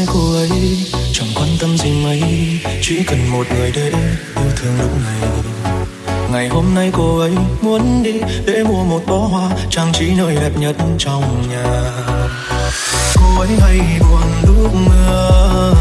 nay cô ấy. Chẳng quan tâm gì mấy, chỉ cần một người để yêu thương lúc này. Ngày hôm nay cô ấy muốn đi để mua một bó hoa, trang trí nơi đẹp nhất trong nhà. Cô ấy hay buồn lúc mưa